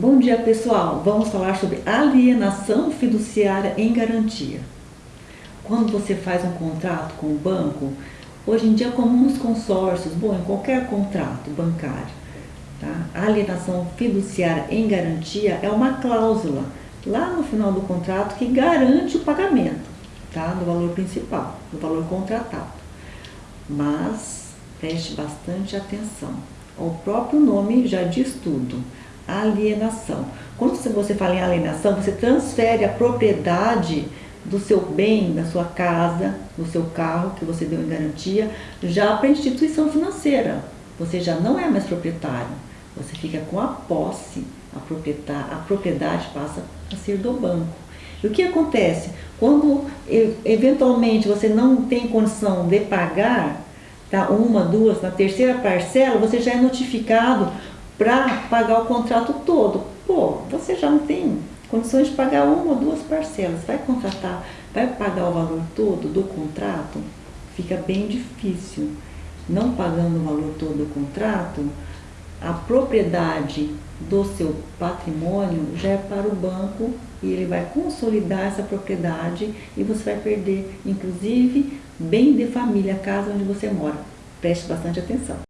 Bom dia pessoal, vamos falar sobre alienação fiduciária em garantia. Quando você faz um contrato com o banco, hoje em dia é comum nos consórcios, bom, em qualquer contrato bancário, tá? alienação fiduciária em garantia é uma cláusula lá no final do contrato que garante o pagamento tá? do valor principal, do valor contratado. Mas preste bastante atenção, o próprio nome já diz tudo alienação. Quando você fala em alienação, você transfere a propriedade do seu bem, da sua casa, do seu carro que você deu em garantia, já para a instituição financeira. Você já não é mais proprietário, você fica com a posse, a propriedade, a propriedade passa a ser do banco. E o que acontece? Quando eventualmente você não tem condição de pagar, tá, uma, duas, na terceira parcela, você já é notificado para pagar o contrato todo. Pô, você já não tem condições de pagar uma ou duas parcelas, vai contratar, vai pagar o valor todo do contrato? Fica bem difícil. Não pagando o valor todo do contrato, a propriedade do seu patrimônio já é para o banco e ele vai consolidar essa propriedade e você vai perder, inclusive, bem de família, a casa onde você mora. Preste bastante atenção.